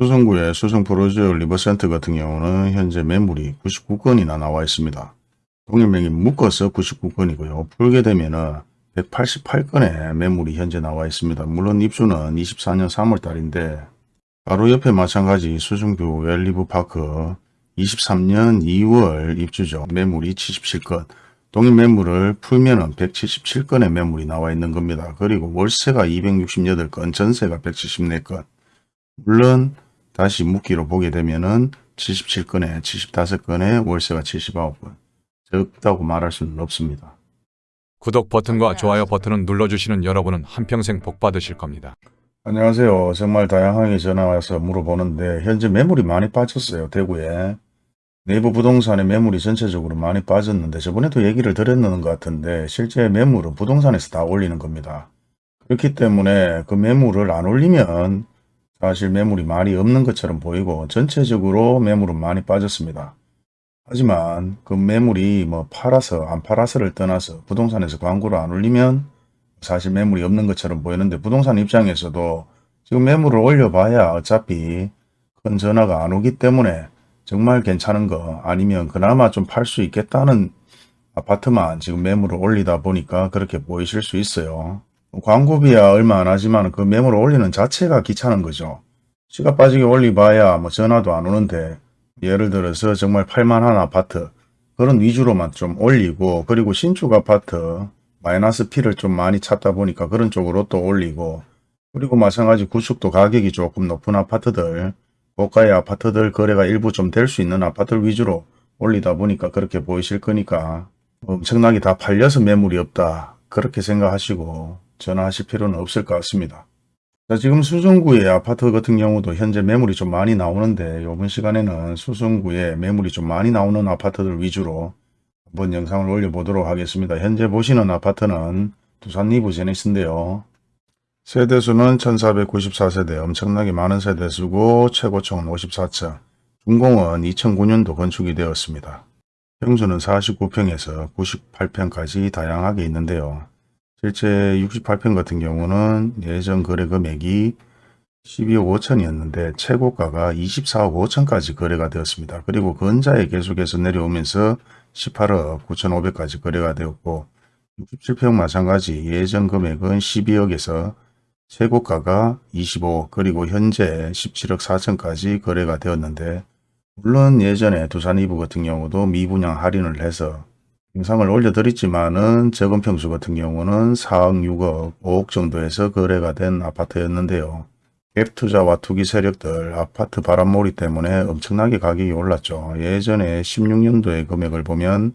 수성구의 수성 푸르지오 리버센트 같은 경우는 현재 매물이 99건이나 나와 있습니다. 동일 매물 묶어서 99건이고요. 풀게 되면은 188건의 매물이 현재 나와 있습니다. 물론 입주는 24년 3월달인데 바로 옆에 마찬가지 수성구 웰리브파크 23년 2월 입주죠. 매물이 77건. 동일 매물을 풀면 은 177건의 매물이 나와 있는 겁니다. 그리고 월세가 268건, 전세가 174건. 물론 다시 묶기로 보게 되면은 77건에 75건에 월세가 79건. 적다고 말할 수는 없습니다. 구독 버튼과 좋아요 버튼을 눌러주시는 여러분은 한평생 복 받으실 겁니다. 안녕하세요. 정말 다양하게 전화와서 물어보는데 현재 매물이 많이 빠졌어요. 대구에. 내부 부동산의 매물이 전체적으로 많이 빠졌는데 저번에도 얘기를 드렸는 것 같은데 실제 매물은 부동산에서 다 올리는 겁니다. 그렇기 때문에 그 매물을 안 올리면 사실 매물이 많이 없는 것처럼 보이고 전체적으로 매물은 많이 빠졌습니다. 하지만 그 매물이 뭐 팔아서 안 팔아서를 떠나서 부동산에서 광고를 안 올리면 사실 매물이 없는 것처럼 보이는데 부동산 입장에서도 지금 매물을 올려봐야 어차피 큰 전화가 안 오기 때문에 정말 괜찮은 거 아니면 그나마 좀 팔 수 있겠다는 아파트만 지금 매물을 올리다 보니까 그렇게 보이실 수 있어요. 광고비야 얼마 안 하지만 그 매물을 올리는 자체가 귀찮은 거죠. 시가 빠지게 올리봐야 뭐 전화도 안 오는데 예를 들어서 정말 팔만한 아파트 그런 위주로만 좀 올리고 그리고 신축 아파트 마이너스 P를 좀 많이 찾다 보니까 그런 쪽으로 또 올리고 그리고 마찬가지 구축도 가격이 조금 높은 아파트들 고가의 아파트들 거래가 일부 좀 될 수 있는 아파트를 위주로 올리다 보니까 그렇게 보이실 거니까 엄청나게 다 팔려서 매물이 없다 그렇게 생각하시고 전화하실 필요는 없을 것 같습니다. 자, 지금 수성구의 아파트 같은 경우도 현재 매물이 좀 많이 나오는데 이번 시간에는 수성구에 매물이 좀 많이 나오는 아파트들 위주로 한번 영상을 올려보도록 하겠습니다. 현재 보시는 아파트는 두산 위브 제니스인데요. 세대수는 1494세대 엄청나게 많은 세대수고 최고층은 54층 준공은 2009년도 건축이 되었습니다. 평수는 49평에서 98평까지 다양하게 있는데요. 실제 68평 같은 경우는 예전 거래 금액이 12억 5천이었는데 최고가가 24억 5천까지 거래가 되었습니다. 그리고 근자에 계속해서 내려오면서 18억 9천5백까지 거래가 되었고 67평 마찬가지 예전 금액은 12억에서 최고가가 25억 그리고 현재 17억 4천까지 거래가 되었는데 물론 예전에 두산 이부 같은 경우도 미분양 할인을 해서 영상을 올려드렸지만은 적은 평수 같은 경우는 4억 6억 5억 정도에서 거래가 된 아파트였는데요. 갭 투자와 투기 세력들 아파트 바람몰이 때문에 엄청나게 가격이 올랐죠. 예전에 16년도의 금액을 보면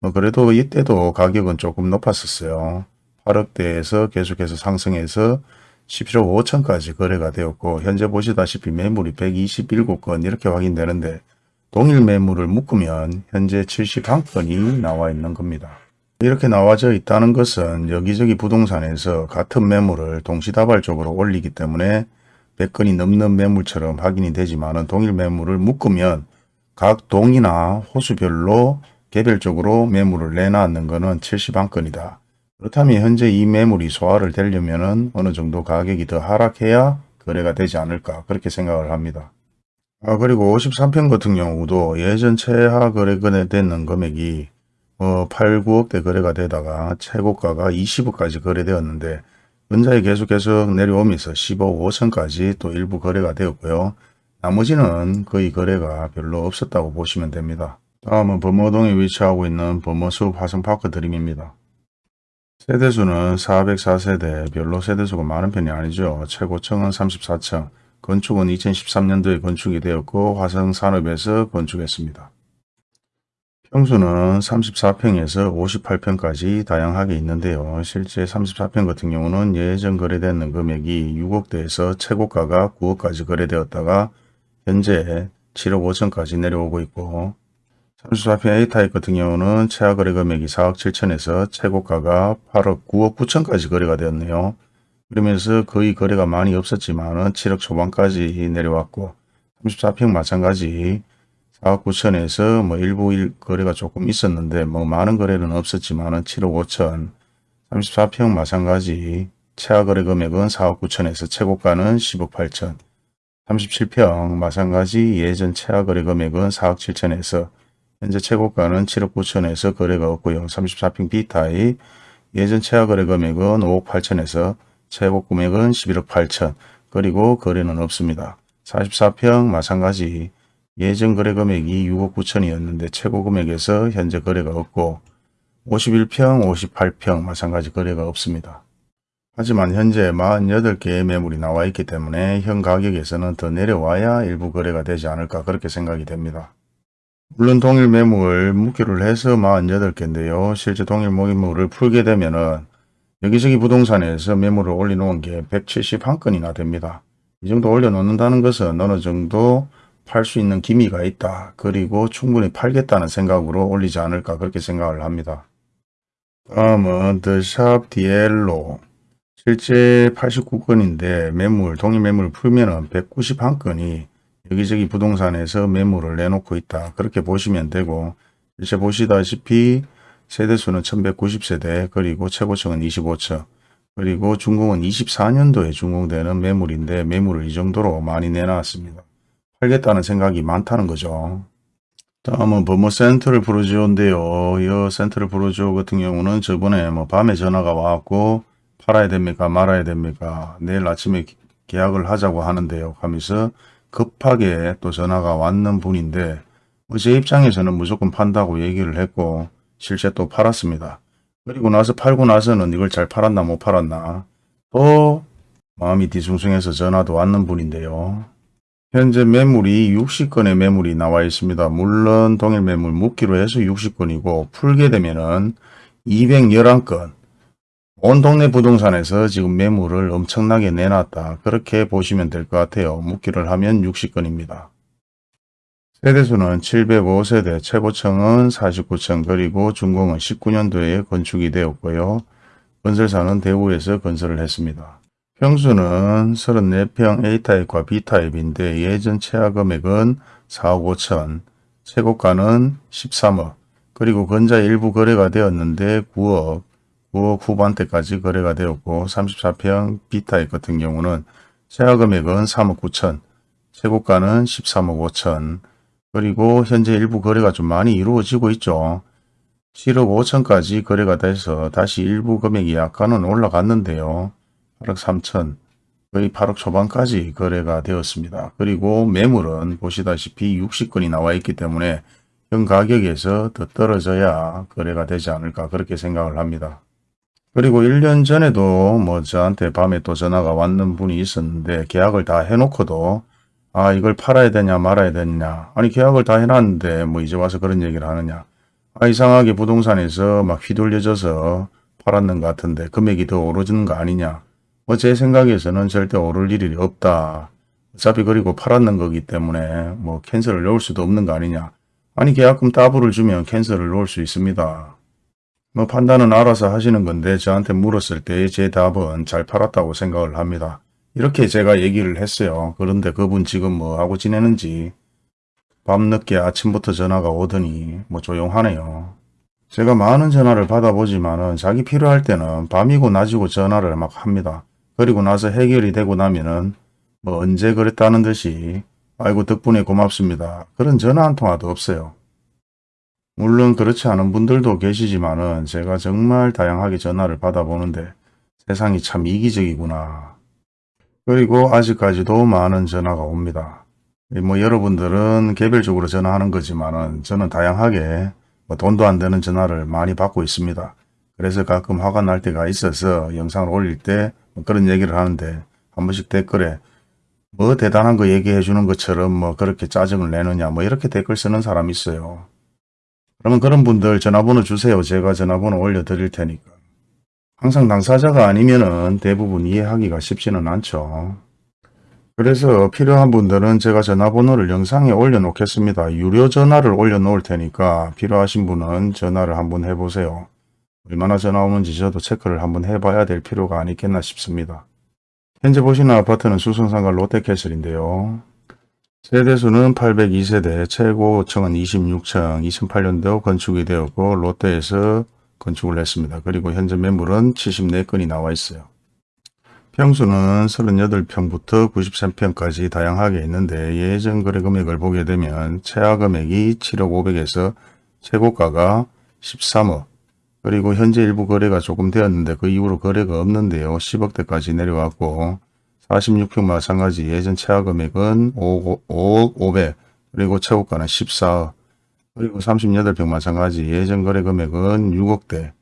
뭐 그래도 이때도 가격은 조금 높았었어요. 8억대에서 계속해서 상승해서 17억 5천까지 거래가 되었고 현재 보시다시피 매물이 127건 이렇게 확인되는데 동일 매물을 묶으면 현재 71건이 나와 있는 겁니다. 이렇게 나와져 있다는 것은 여기저기 부동산에서 같은 매물을 동시다발적으로 올리기 때문에 100건이 넘는 매물처럼 확인이 되지만 동일 매물을 묶으면 각 동이나 호수별로 개별적으로 매물을 내놨는 것은 71건이다. 그렇다면 현재 이 매물이 소화를 되려면 어느 정도 가격이 더 하락해야 거래가 되지 않을까 그렇게 생각을 합니다. 아 그리고 53평 같은 경우도 예전 최하 거래건에 되는 금액이 어, 8, 9억대 거래가 되다가 최고가가 20억까지 거래되었는데 은자에 계속해서 내려오면서 15억 5천까지 또 일부 거래가 되었고요. 나머지는 거의 거래가 별로 없었다고 보시면 됩니다. 다음은 범어동에 위치하고 있는 범어숲 화성파크 드림입니다. 세대수는 404세대, 별로 세대수가 많은 편이 아니죠. 최고층은 34층, 건축은 2013년도에 건축이 되었고 화성산업에서 건축했습니다. 평수는 34평에서 58평까지 다양하게 있는데요. 실제 34평 같은 경우는 예전 거래되는 금액이 6억대에서 최고가가 9억까지 거래되었다가 현재 7억 5천까지 내려오고 있고 34평 A타입 같은 경우는 최하 거래 금액이 4억 7천에서 최고가가 8억 9억 9천까지 거래가 되었네요. 그러면서 거의 거래가 많이 없었지만 7억 초반까지 내려왔고 34평 마찬가지 4억 9천에서 뭐 일부 일 거래가 조금 있었는데 뭐 많은 거래는 없었지만 7억 5천 34평 마찬가지 최하 거래 금액은 4억 9천에서 최고가는 10억 8천 37평 마찬가지 예전 최하 거래 금액은 4억 7천에서 현재 최고가는 7억 9천에서 거래가 없고요. 34평 B타입 예전 최하 거래 금액은 5억 8천에서 최고 금액은 11억 8천 그리고 거래는 없습니다. 44평 마찬가지 예전 거래 금액이 6억 9천이었는데 최고 금액에서 현재 거래가 없고 51평, 58평 마찬가지 거래가 없습니다. 하지만 현재 48개의 매물이 나와 있기 때문에 현 가격에서는 더 내려와야 일부 거래가 되지 않을까 그렇게 생각이 됩니다. 물론 동일 매물 묶기를 해서 48개인데요. 실제 동일 매물을 풀게 되면 은 여기저기 부동산에서 매물을 올려놓은 게 171건이나 됩니다. 이 정도 올려놓는다는 것은 어느 정도 팔 수 있는 기미가 있다. 그리고 충분히 팔겠다는 생각으로 올리지 않을까 그렇게 생각을 합니다. 다음은 더샵 디엘로 실제 89건인데 매물, 동일 매물을 풀면 은 191건이 여기저기 부동산에서 매물을 내놓고 있다. 그렇게 보시면 되고 실제 보시다시피 세대수는 1190세대 그리고 최고층은 25층 그리고 준공은 24년도에 준공되는 매물인데 매물을 이 정도로 많이 내놨습니다. 팔겠다는 생각이 많다는 거죠. 다음은 버머 센트럴 프로지오인데요. 이 센트럴 프로지오 같은 경우는 저번에 뭐 밤에 전화가 와갖고 팔아야 됩니까 말아야 됩니까 내일 아침에 기- 계약을 하자고 하는데요. 하면서 급하게 또 전화가 왔는 분인데 뭐제 입장에서는 무조건 판다고 얘기를 했고 실제 또 팔았습니다. 그리고 나서 팔고 나서는 이걸 잘 팔았나 못 팔았나 또 마음이 뒤숭숭해서 전화도 왔는 분인데요. 현재 매물이 60건의 매물이 나와 있습니다. 물론 동일 매물 묶기로 해서 60건이고 풀게 되면은 211건 온 동네 부동산에서 지금 매물을 엄청나게 내놨다. 그렇게 보시면 될 것 같아요. 묶기를 하면 60건입니다. 세대수는 705세대, 최고층은 49층, 그리고 준공은 19년도에 건축이 되었고요. 건설사는 대구에서 건설을 했습니다. 평수는 34평 A타입과 B타입인데 예전 최하 금액은 4억 5천, 최고가는 13억, 그리고 건자 일부 거래가 되었는데 9억, 9억 후반대까지 거래가 되었고 34평 B타입 같은 경우는 최하 금액은 3억 9천, 최고가는 13억 5천, 그리고 현재 일부 거래가 좀 많이 이루어지고 있죠. 7억 5천까지 거래가 돼서 다시 일부 금액이 약간은 올라갔는데요. 8억 3천, 거의 8억 초반까지 거래가 되었습니다. 그리고 매물은 보시다시피 60건이 나와 있기 때문에 현 가격에서 더 떨어져야 거래가 되지 않을까 그렇게 생각을 합니다. 그리고 1년 전에도 뭐 저한테 밤에 또 전화가 왔는 분이 있었는데 계약을 다 해놓고도 아 이걸 팔아야 되냐 말아야 되냐. 아니 계약을 다 해놨는데 뭐 이제 와서 그런 얘기를 하느냐. 아 이상하게 부동산에서 막 휘둘려져서 팔았는 것 같은데 금액이 더 오르는 거 아니냐. 뭐 제 생각에서는 절대 오를 일이 없다. 어차피 그리고 팔았는 거기 때문에 뭐 cancel을 넣을 수도 없는 거 아니냐. 아니 계약금 따블을 주면 cancel을 넣을 수 있습니다. 뭐 판단은 알아서 하시는 건데 저한테 물었을 때 제 답은 잘 팔았다고 생각을 합니다. 이렇게 제가 얘기를 했어요. 그런데 그분 지금 뭐 하고 지내는지 밤늦게 아침부터 전화가 오더니 뭐 조용하네요. 제가 많은 전화를 받아보지만 은 자기 필요할 때는 밤이고 낮이고 전화를 막 합니다. 그리고 나서 해결이 되고 나면은 뭐 언제 그랬다는 듯이 아이고 덕분에 고맙습니다. 그런 전화 한 통화도 없어요. 물론 그렇지 않은 분들도 계시지만 은 제가 정말 다양하게 전화를 받아보는데 세상이 참 이기적이구나. 그리고 아직까지도 많은 전화가 옵니다. 뭐 여러분들은 개별적으로 전화하는 거지만은 저는 다양하게 뭐 돈도 안 되는 전화를 많이 받고 있습니다. 그래서 가끔 화가 날 때가 있어서 영상을 올릴 때 뭐 그런 얘기를 하는데 한 번씩 댓글에 뭐 대단한 거 얘기해 주는 것처럼 뭐 그렇게 짜증을 내느냐 뭐 이렇게 댓글 쓰는 사람이 있어요. 그러면 그런 분들 전화번호 주세요. 제가 전화번호 올려 드릴 테니까. 항상 당사자가 아니면은 대부분 이해하기가 쉽지는 않죠. 그래서 필요한 분들은 제가 전화번호를 영상에 올려놓겠습니다. 유료 전화를 올려놓을 테니까 필요하신 분은 전화를 한번 해보세요. 얼마나 전화 오는지 저도 체크를 한번 해봐야 될 필요가 아니겠나 싶습니다. 현재 보시는 아파트는 수성상가 롯데캐슬인데요. 세대수는 802세대, 최고층은 26층, 2008년도 건축이 되었고 롯데에서 건축을 했습니다. 그리고 현재 매물은 74건이 나와 있어요. 평수는 38평부터 93평까지 다양하게 있는데 예전 거래 금액을 보게 되면 최하 금액이 7억 5백에서 최고가가 13억 그리고 현재 일부 거래가 조금 되었는데 그 이후로 거래가 없는데요. 10억대까지 내려왔고 46평 마찬가지 예전 최하 금액은 5억, 5억 5백 그리고 최고가는 14억 그리고 38평 마찬가지 예전 거래 금액은 6억대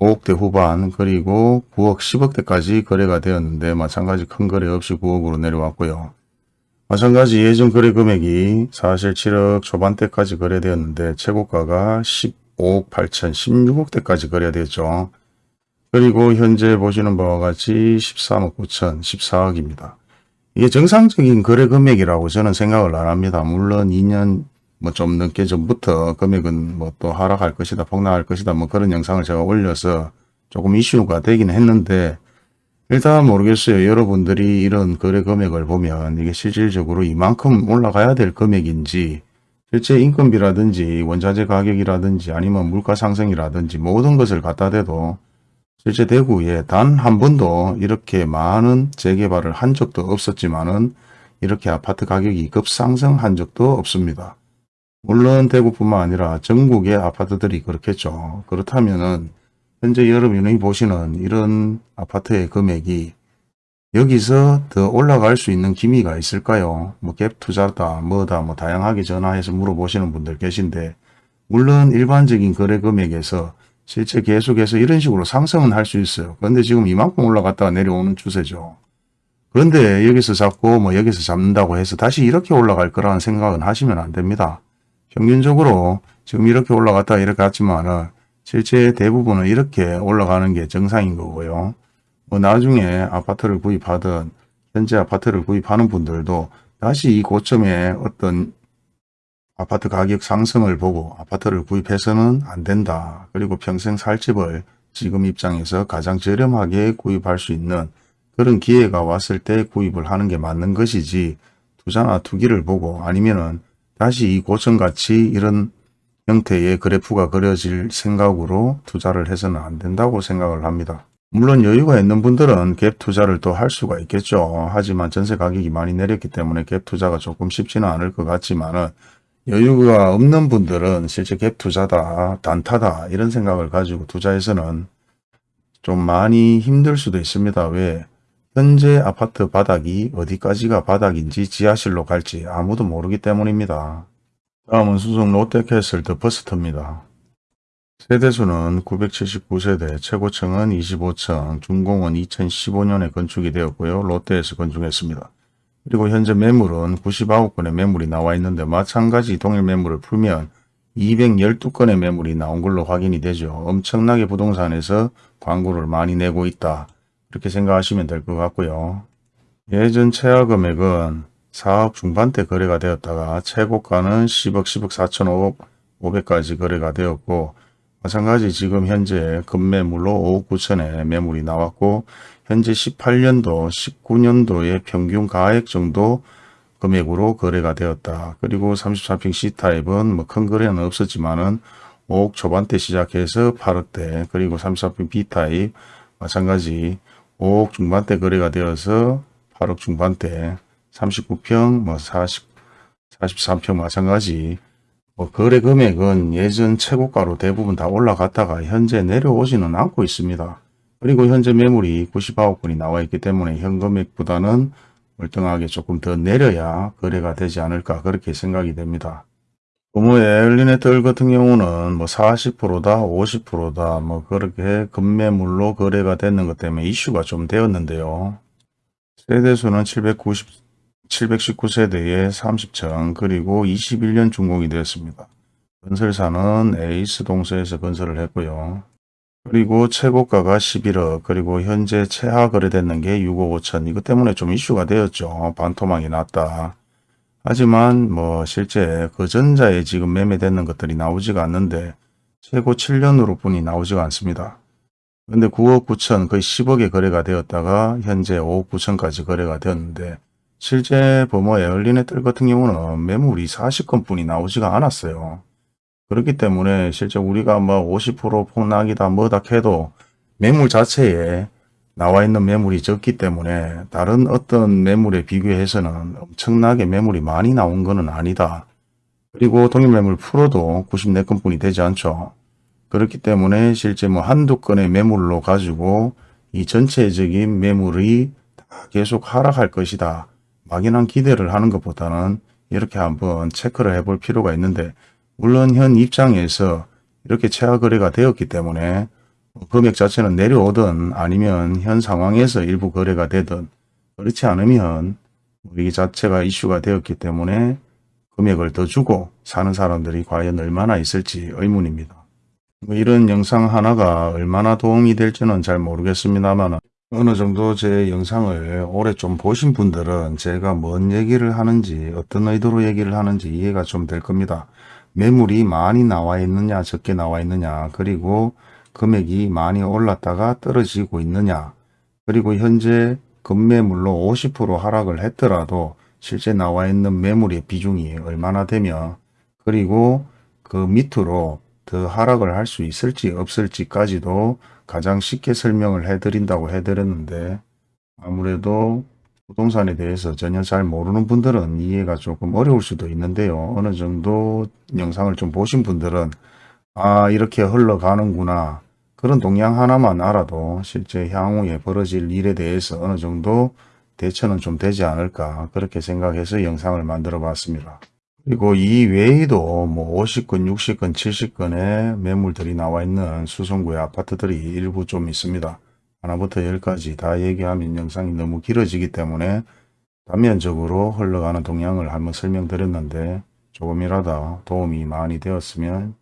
5억대 후반 그리고 9억 10억대까지 거래가 되었는데 마찬가지 큰 거래 없이 9억으로 내려왔고요. 마찬가지 예전 거래 금액이 사실 7억 초반대까지 거래되었는데 최고가가 15억 8천 16억대까지 거래되었죠. 그리고 현재 보시는 바와 같이 13억 9천 14억입니다. 이게 정상적인 거래 금액이라고 저는 생각을 안 합니다. 물론 2년 뭐좀 넘게 전부터 금액은 뭐 또 하락할 것이다 폭락할 것이다 뭐 그런 영상을 제가 올려서 조금 이슈가 되긴 했는데 일단 모르겠어요. 여러분들이 이런 거래 금액을 보면 이게 실질적으로 이만큼 올라가야 될 금액인지 실제 인건비라든지 원자재 가격이라든지 아니면 물가 상승이라든지 모든 것을 갖다 대도 실제 대구에 단 한 번도 이렇게 많은 재개발을 한 적도 없었지만은 이렇게 아파트 가격이 급상승한 적도 없습니다. 물론 대구뿐만 아니라 전국의 아파트들이 그렇겠죠. 그렇다면은 현재 여러분이 보시는 이런 아파트의 금액이 여기서 더 올라갈 수 있는 기미가 있을까요? 뭐 갭 투자다 뭐다 뭐 다양하게 전화해서 물어보시는 분들 계신데 물론 일반적인 거래 금액에서 실제 계속해서 이런 식으로 상승은 할 수 있어요. 그런데 지금 이만큼 올라갔다가 내려오는 추세죠. 그런데 여기서 잡고 뭐 여기서 잡는다고 해서 다시 이렇게 올라갈 거라는 생각은 하시면 안 됩니다. 평균적으로 지금 이렇게 올라갔다 이렇게 갔지만은 실제 대부분은 이렇게 올라가는 게 정상인 거고요. 뭐 나중에 아파트를 구입하든 현재 아파트를 구입하는 분들도 다시 이 고점에 어떤 아파트 가격 상승을 보고 아파트를 구입해서는 안 된다. 그리고 평생 살 집을 지금 입장에서 가장 저렴하게 구입할 수 있는 그런 기회가 왔을 때 구입을 하는 게 맞는 것이지 투자나 투기를 보고 아니면은 다시 이 고점같이 이런 형태의 그래프가 그려질 생각으로 투자를 해서는 안 된다고 생각을 합니다. 물론 여유가 있는 분들은 갭 투자를 또 할 수가 있겠죠. 하지만 전세 가격이 많이 내렸기 때문에 갭 투자가 조금 쉽지는 않을 것 같지만 은 여유가 없는 분들은 실제 갭 투자다, 단타다 이런 생각을 가지고 투자해서는 좀 많이 힘들 수도 있습니다. 왜? 현재 아파트 바닥이 어디까지가 바닥인지 지하실로 갈지 아무도 모르기 때문입니다. 다음은 수성 롯데캐슬 더 퍼스트입니다. 세대수는 979세대, 최고층은 25층, 준공은 2015년에 건축이 되었고요. 롯데에서 건축했습니다. 그리고 현재 매물은 99건의 매물이 나와 있는데 마찬가지 동일 매물을 풀면 212건의 매물이 나온 걸로 확인이 되죠. 엄청나게 부동산에서 광고를 많이 내고 있다. 이렇게 생각하시면 될 것 같고요. 예전 최하 금액은 4억 중반대 거래가 되었다가 최고가는 10억, 10억 4천 5억 500까지 거래가 되었고 마찬가지 지금 현재 급매물로 5억 9천에 매물이 나왔고 현재 18년도, 19년도의 평균 가액 정도 금액으로 거래가 되었다. 그리고 34평 C타입은 뭐 큰 거래는 없었지만은 5억 초반대 시작해서 8억대 그리고 34평 B타입 마찬가지 5억 중반대 거래가 되어서 8억 중반대 39평 뭐 40, 43평 마찬가지 뭐 거래 금액은 예전 최고가로 대부분 다 올라갔다가 현재 내려오지는 않고 있습니다. 그리고 현재 매물이 99억 건이 나와 있기 때문에 현 금액보다는 월등하게 조금 더 내려야 거래가 되지 않을까 그렇게 생각이 됩니다. 부모의 엘리네틀 같은 경우는 뭐 40%다 50%다 뭐 그렇게 급매물로 거래가 됐는 것 때문에 이슈가 좀 되었는데요. 세대수는 790, 719세대에 30층 그리고 21년 준공이 되었습니다. 건설사는 에이스 동서에서 건설을 했고요. 그리고 최고가가 11억 그리고 현재 최하 거래됐는 게 6억 5천 이것 때문에 좀 이슈가 되었죠. 반토막이 났다. 하지만 뭐 실제 그 전자에 지금 매매되는 것들이 나오지가 않는데 최고 7년으로 뿐이 나오지가 않습니다. 근데 9억 9천 거의 10억에 거래가 되었다가 현재 5억 9천까지 거래가 되었는데 실제 범어 에얼리네틀 같은 경우는 매물이 40건 뿐이 나오지가 않았어요. 그렇기 때문에 실제 우리가 뭐 50% 폭락이다 뭐다 해도 매물 자체에 나와 있는 매물이 적기 때문에 다른 어떤 매물에 비교해서는 엄청나게 매물이 많이 나온 것은 아니다. 그리고 동일매물 풀어도 94건뿐이 되지 않죠. 그렇기 때문에 실제 뭐 한두 건의 매물로 가지고 이 전체적인 매물이 다 계속 하락할 것이다. 막연한 기대를 하는 것보다는 이렇게 한번 체크를 해볼 필요가 있는데 물론 현 입장에서 이렇게 최하 거래가 되었기 때문에 금액 자체는 내려오든 아니면 현 상황에서 일부 거래가 되든 그렇지 않으면 이 자체가 이슈가 되었기 때문에 금액을 더 주고 사는 사람들이 과연 얼마나 있을지 의문입니다. 뭐 이런 영상 하나가 얼마나 도움이 될지는 잘 모르겠습니다만 어느 정도 제 영상을 오래 좀 보신 분들은 제가 뭔 얘기를 하는지 어떤 의도로 얘기를 하는지 이해가 좀 될 겁니다. 매물이 많이 나와 있느냐 적게 나와 있느냐 그리고 금액이 많이 올랐다가 떨어지고 있느냐 그리고 현재 급매물로 50% 하락을 했더라도 실제 나와 있는 매물의 비중이 얼마나 되며 그리고 그 밑으로 더 하락을 할 수 있을지 없을지까지도 가장 쉽게 설명을 해드린다고 해드렸는데 아무래도 부동산에 대해서 전혀 잘 모르는 분들은 이해가 조금 어려울 수도 있는데요. 어느 정도 영상을 좀 보신 분들은 아 이렇게 흘러가는구나 그런 동향 하나만 알아도 실제 향후에 벌어질 일에 대해서 어느 정도 대처는 좀 되지 않을까 그렇게 생각해서 영상을 만들어 봤습니다. 그리고 이 외에도 뭐 50건, 60건, 70건의 매물들이 나와 있는 수성구의 아파트들이 일부 좀 있습니다. 하나부터 열까지 다 얘기하면 영상이 너무 길어지기 때문에 단면적으로 흘러가는 동향을 한번 설명드렸는데 조금이라도 도움이 많이 되었으면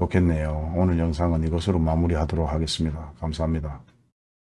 좋겠네요. 오늘 영상은 이것으로 마무리하도록 하겠습니다. 감사합니다.